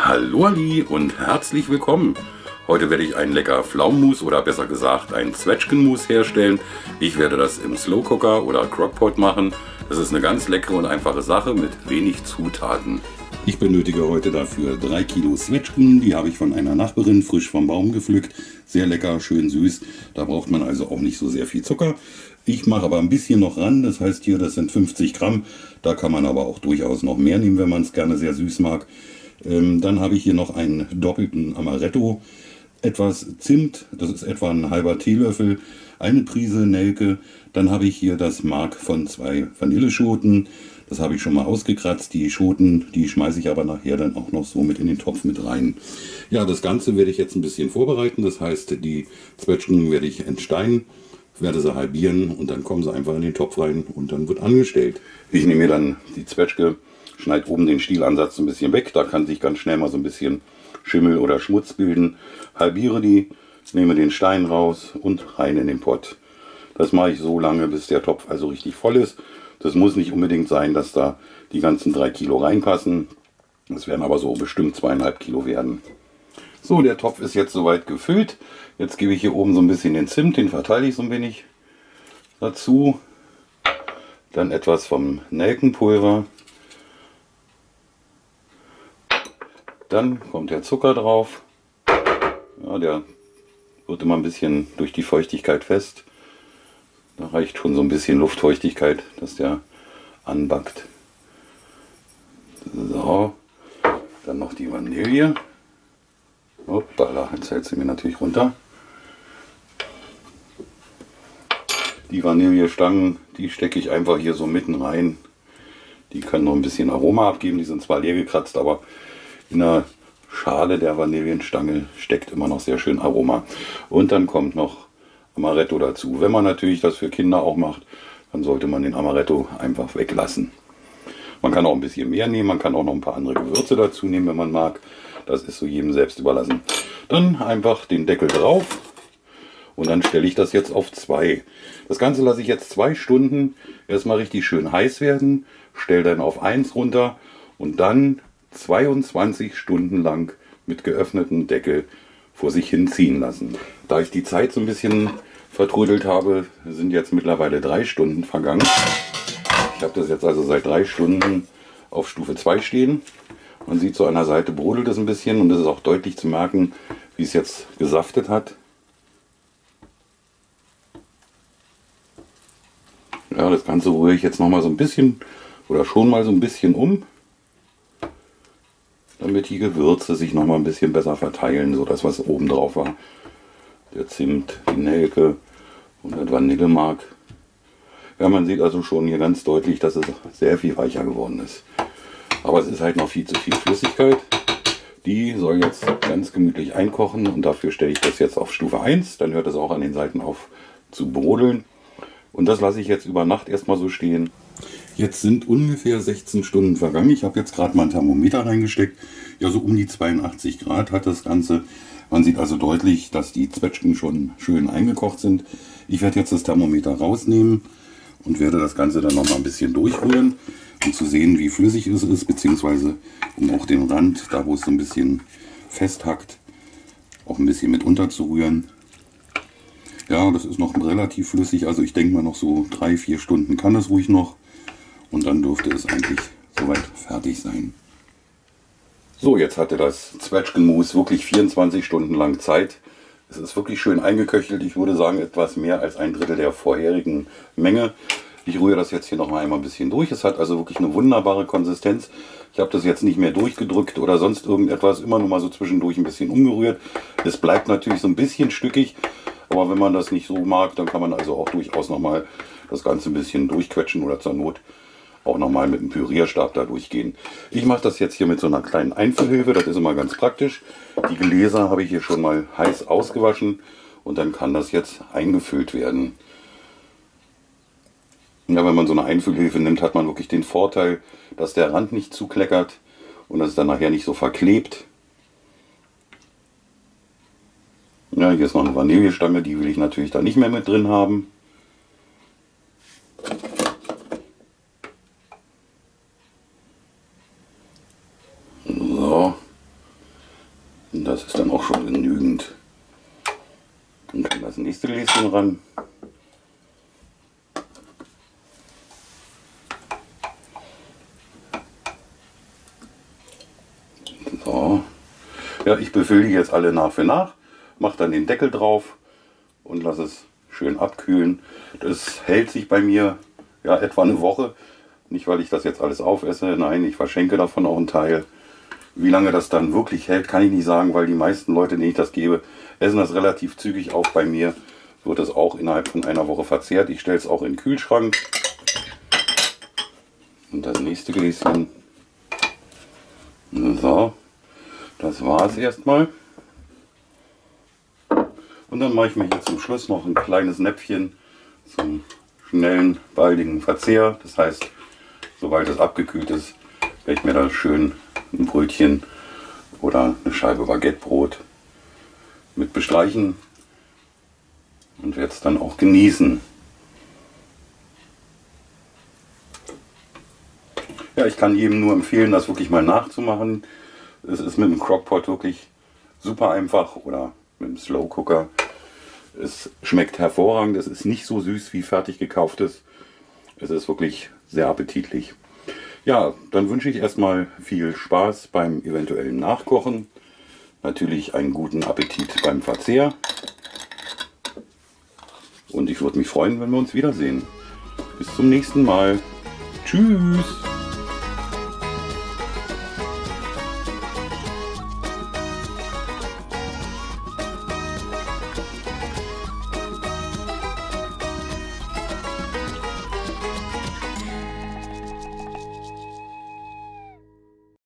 Hallo Ali und herzlich willkommen. Heute werde ich einen lecker Pflaumenmus oder besser gesagt einen Zwetschgenmus herstellen. Ich werde das im Slow Cooker oder Crockpot machen. Das ist eine ganz leckere und einfache Sache mit wenig Zutaten. Ich benötige heute dafür 3 Kilo Zwetschgen. Die habe ich von einer Nachbarin frisch vom Baum gepflückt. Sehr lecker, schön süß. Da braucht man also auch nicht so sehr viel Zucker. Ich mache aber ein bisschen noch ran. Das heißt hier, das sind 50 Gramm. Da kann man aber auch durchaus noch mehr nehmen, wenn man es gerne sehr süß mag. Ähm, dann habe ich hier noch einen doppelten Amaretto. Etwas Zimt, das ist etwa ein halber Teelöffel, eine Prise Nelke. Dann habe ich hier das Mark von zwei Vanilleschoten. Das habe ich schon mal ausgekratzt. Die Schoten, die schmeiße ich aber nachher dann auch noch so mit in den Topf mit rein. Ja, das Ganze werde ich jetzt ein bisschen vorbereiten. Das heißt, die Zwetschgen werde ich entsteinen, werde sie halbieren und dann kommen sie einfach in den Topf rein und dann wird angestellt. Ich nehme mir dann die Zwetschge, schneide oben den Stielansatz ein bisschen weg. Da kann sich ganz schnell mal so ein bisschen Schimmel oder Schmutz bilden. Halbiere die, nehme den Stein raus und rein in den Pott. Das mache ich so lange, bis der Topf also richtig voll ist. Das muss nicht unbedingt sein, dass da die ganzen drei Kilo reinpassen. Das werden aber so bestimmt zweieinhalb Kilo werden. So, der Topf ist jetzt soweit gefüllt. Jetzt gebe ich hier oben so ein bisschen den Zimt, den verteile ich so ein wenig dazu. Dann etwas vom Nelkenpulver. Dann kommt der Zucker drauf. Ja, der wird immer ein bisschen durch die Feuchtigkeit fest. Da reicht schon so ein bisschen Luftfeuchtigkeit, dass der anbackt. So, dann noch die Vanille. Hoppala, jetzt hält sie mir natürlich runter. Die Vanillestangen, die stecke ich einfach hier so mitten rein. Die können noch ein bisschen Aroma abgeben. Die sind zwar leer gekratzt, aber in der Schale der Vanillenstange steckt immer noch sehr schön Aroma. Und dann kommt noch Amaretto dazu. Wenn man natürlich das für Kinder auch macht, dann sollte man den Amaretto einfach weglassen. Man kann auch ein bisschen mehr nehmen, man kann auch noch ein paar andere Gewürze dazu nehmen, wenn man mag. Das ist so jedem selbst überlassen. Dann einfach den Deckel drauf und dann stelle ich das jetzt auf 2. Das Ganze lasse ich jetzt zwei Stunden erstmal richtig schön heiß werden, stelle dann auf 1 runter und dann 22 Stunden lang mit geöffnetem Deckel vor sich hin ziehen lassen. Da ich die Zeit so ein bisschen vertrödelt habe, sind jetzt mittlerweile drei Stunden vergangen. Ich habe das jetzt also seit drei Stunden auf Stufe 2 stehen. Man sieht so an der Seite brodelt es ein bisschen und es ist auch deutlich zu merken, wie es jetzt gesaftet hat. Ja, das Ganze rühre ich jetzt noch mal so ein bisschen oder schon mal so ein bisschen um, die Gewürze sich noch mal ein bisschen besser verteilen, so das was oben drauf war. Der Zimt, die Nelke, und das Vanillemark. Ja, man sieht also schon hier ganz deutlich, dass es sehr viel weicher geworden ist. Aber es ist halt noch viel zu viel Flüssigkeit. Die soll jetzt ganz gemütlich einkochen und dafür stelle ich das jetzt auf Stufe 1. Dann hört es auch an den Seiten auf zu brodeln. Und das lasse ich jetzt über Nacht erstmal so stehen. Jetzt sind ungefähr 16 Stunden vergangen. Ich habe jetzt gerade mal ein Thermometer reingesteckt. Ja, so um die 82 Grad hat das Ganze. Man sieht also deutlich, dass die Zwetschgen schon schön eingekocht sind. Ich werde jetzt das Thermometer rausnehmen und werde das Ganze dann noch mal ein bisschen durchrühren, um zu sehen, wie flüssig es ist, beziehungsweise um auch den Rand, da wo es so ein bisschen festhackt, auch ein bisschen mit unterzurühren. Ja, das ist noch relativ flüssig, also ich denke mal noch so drei, vier Stunden kann es ruhig noch und dann dürfte es eigentlich soweit fertig sein. So, jetzt hatte das Zwetschgenmus wirklich 24 Stunden lang Zeit. Es ist wirklich schön eingeköchelt. Ich würde sagen, etwas mehr als ein Drittel der vorherigen Menge. Ich rühre das jetzt hier noch einmal ein bisschen durch. Es hat also wirklich eine wunderbare Konsistenz. Ich habe das jetzt nicht mehr durchgedrückt oder sonst irgendetwas. Immer nur mal so zwischendurch ein bisschen umgerührt. Es bleibt natürlich so ein bisschen stückig. Aber wenn man das nicht so mag, dann kann man also auch durchaus noch mal das Ganze ein bisschen durchquetschen oder zur Not auch nochmal mit dem Pürierstab da durchgehen. Ich mache das jetzt hier mit so einer kleinen Einfüllhilfe, das ist immer ganz praktisch. Die Gläser habe ich hier schon mal heiß ausgewaschen und dann kann das jetzt eingefüllt werden. Ja, wenn man so eine Einfüllhilfe nimmt, hat man wirklich den Vorteil, dass der Rand nicht zukleckert und dass es dann nachher nicht so verklebt. Ja, hier ist noch eine Vanillestange, die will ich natürlich da nicht mehr mit drin haben. Das ist dann auch schon genügend. Dann kann das nächste Gläschen ran. So. Ja, ich befülle die jetzt alle nach für nach, mache dann den Deckel drauf und lasse es schön abkühlen. Das hält sich bei mir ja etwa eine Woche. Nicht, weil ich das jetzt alles aufesse, nein, ich verschenke davon auch einen Teil. Wie lange das dann wirklich hält, kann ich nicht sagen, weil die meisten Leute, denen ich das gebe, essen das relativ zügig auf. Bei mir wird das auch innerhalb von einer Woche verzehrt. Ich stelle es auch in den Kühlschrank. Und das nächste Gläschen. So, das war es erstmal. Und dann mache ich mir hier zum Schluss noch ein kleines Näpfchen zum schnellen, baldigen Verzehr. Das heißt, sobald es abgekühlt ist, werde ich mir da schön ein Brötchen oder eine Scheibe Baguettebrot mit bestreichen und werde es dann auch genießen. Ja, ich kann jedem nur empfehlen, das wirklich mal nachzumachen. Es ist mit dem Crockpot wirklich super einfach oder mit dem Slow Cooker. Es schmeckt hervorragend, es ist nicht so süß wie fertig gekauftes. Es ist wirklich sehr appetitlich. Ja, dann wünsche ich erstmal viel Spaß beim eventuellen Nachkochen. Natürlich einen guten Appetit beim Verzehr. Und ich würde mich freuen, wenn wir uns wiedersehen. Bis zum nächsten Mal. Tschüss.